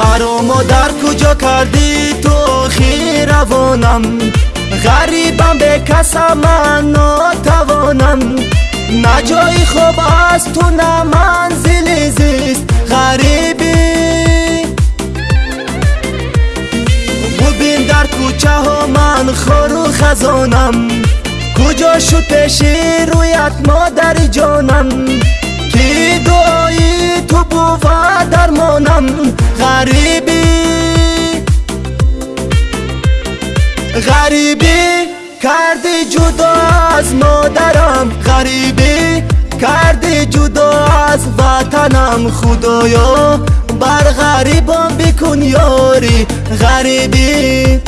маро модар куҷо кардӣ? Ту хиравонам ғарибам бекасам ман нотавонам. На ҷои хоб аст ту на манзили зист ғарибӣ бубин дар кӯчаҳо ман хору хазонам. Куҷо шуд пеши рӯят модари ҷонам غریبی کردی جدا از مادرم. غریبی کردی جدا از وطنم. خدایا بر غریبان بکن یاری. غریبی